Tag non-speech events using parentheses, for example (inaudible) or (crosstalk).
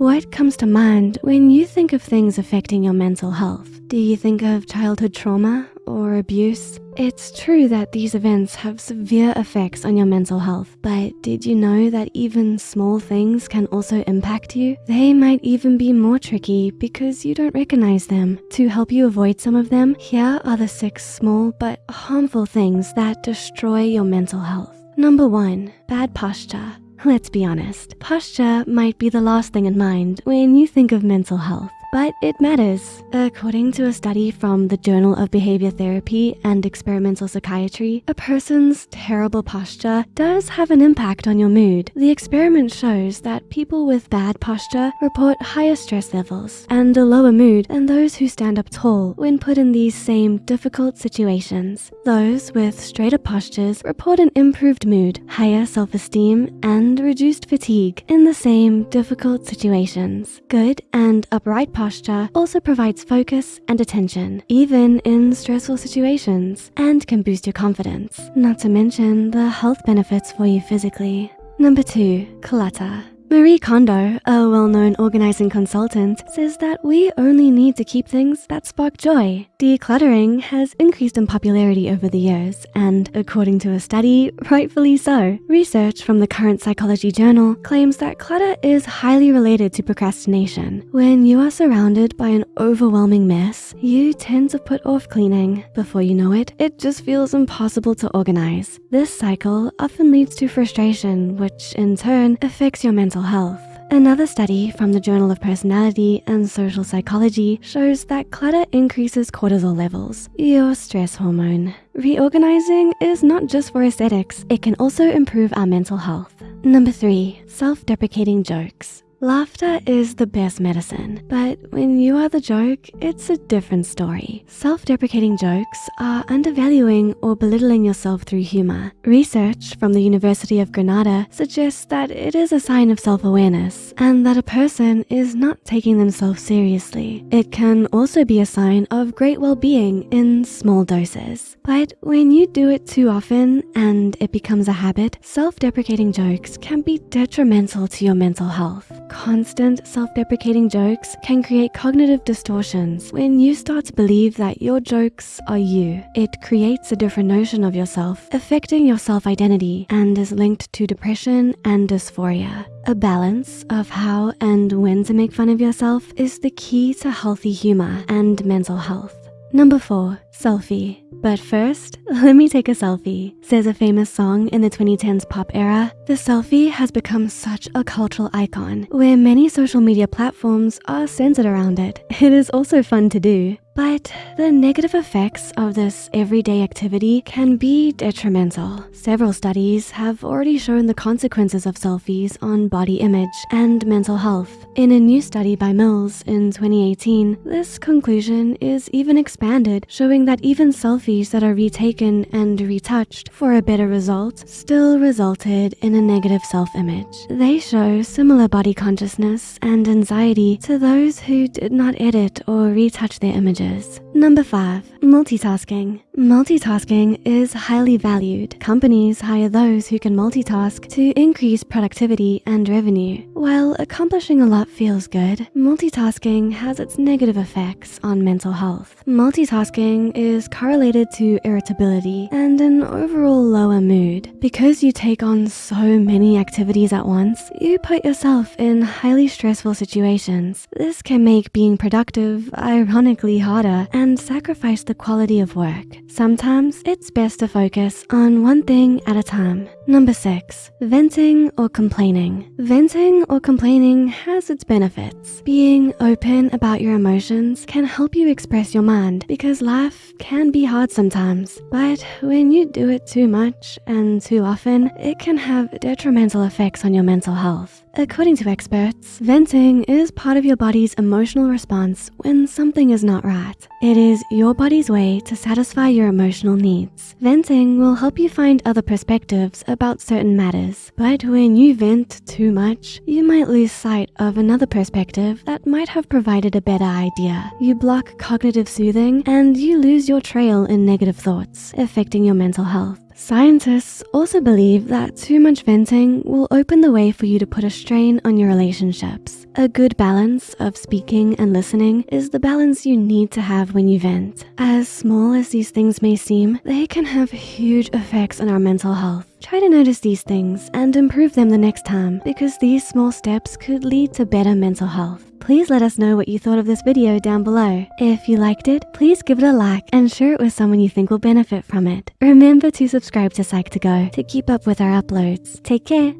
What comes to mind when you think of things affecting your mental health? Do you think of childhood trauma or abuse? It's true that these events have severe effects on your mental health, but did you know that even small things can also impact you? They might even be more tricky because you don't recognize them. To help you avoid some of them, here are the six small but harmful things that destroy your mental health. Number one, bad posture. Let's be honest, posture might be the last thing in mind when you think of mental health but it matters. According to a study from the Journal of Behavior Therapy and Experimental Psychiatry, a person's terrible posture does have an impact on your mood. The experiment shows that people with bad posture report higher stress levels and a lower mood than those who stand up tall when put in these same difficult situations. Those with straighter postures report an improved mood, higher self-esteem, and reduced fatigue in the same difficult situations. Good and upright posture also provides focus and attention, even in stressful situations, and can boost your confidence, not to mention the health benefits for you physically. Number two, clutter. Marie Kondo, a well-known organizing consultant, says that we only need to keep things that spark joy. Decluttering has increased in popularity over the years, and according to a study, rightfully so. Research from the Current Psychology Journal claims that clutter is highly related to procrastination. When you are surrounded by an overwhelming mess, you tend to put off cleaning. Before you know it, it just feels impossible to organize. This cycle often leads to frustration, which in turn affects your mental health. Another study from the Journal of Personality and Social Psychology shows that clutter increases cortisol levels, your stress hormone. Reorganizing is not just for aesthetics, it can also improve our mental health. Number three, self-deprecating jokes. Laughter is the best medicine, but when you are the joke, it's a different story. Self-deprecating jokes are undervaluing or belittling yourself through humor. Research from the University of Granada suggests that it is a sign of self-awareness and that a person is not taking themselves seriously. It can also be a sign of great well-being in small doses. But when you do it too often and it becomes a habit, self-deprecating jokes can be detrimental to your mental health. Constant self-deprecating jokes can create cognitive distortions. When you start to believe that your jokes are you, it creates a different notion of yourself, affecting your self-identity and is linked to depression and dysphoria. A balance of how and when to make fun of yourself is the key to healthy humor and mental health. Number four, selfie. But first, (laughs) let me take a selfie, says a famous song in the 2010s pop era. The selfie has become such a cultural icon where many social media platforms are centered around it. It is also fun to do. But the negative effects of this everyday activity can be detrimental. Several studies have already shown the consequences of selfies on body image and mental health. In a new study by Mills in 2018, this conclusion is even expanded, showing that even selfies that are retaken and retouched for a better result still resulted in a negative self-image. They show similar body consciousness and anxiety to those who did not edit or retouch their images Number five, multitasking. Multitasking is highly valued. Companies hire those who can multitask to increase productivity and revenue. While accomplishing a lot feels good, multitasking has its negative effects on mental health. Multitasking is correlated to irritability and an overall lower mood. Because you take on so many activities at once, you put yourself in highly stressful situations. This can make being productive ironically harder and sacrifice the quality of work. Sometimes it's best to focus on one thing at a time. Number six, venting or complaining. Venting or complaining has its benefits. Being open about your emotions can help you express your mind because life can be hard sometimes. But when you do it too much and too often, it can have detrimental effects on your mental health. According to experts, venting is part of your body's emotional response when something is not right. It is your body's way to satisfy your emotional needs. Venting will help you find other perspectives about certain matters. But when you vent too much, you might lose sight of another perspective that might have provided a better idea. You block cognitive soothing and you lose your trail in negative thoughts, affecting your mental health. Scientists also believe that too much venting will open the way for you to put a strain on your relationships. A good balance of speaking and listening is the balance you need to have when you vent. As small as these things may seem, they can have huge effects on our mental health. Try to notice these things and improve them the next time because these small steps could lead to better mental health. Please let us know what you thought of this video down below. If you liked it, please give it a like and share it with someone you think will benefit from it. Remember to subscribe to Psych2Go to keep up with our uploads. Take care.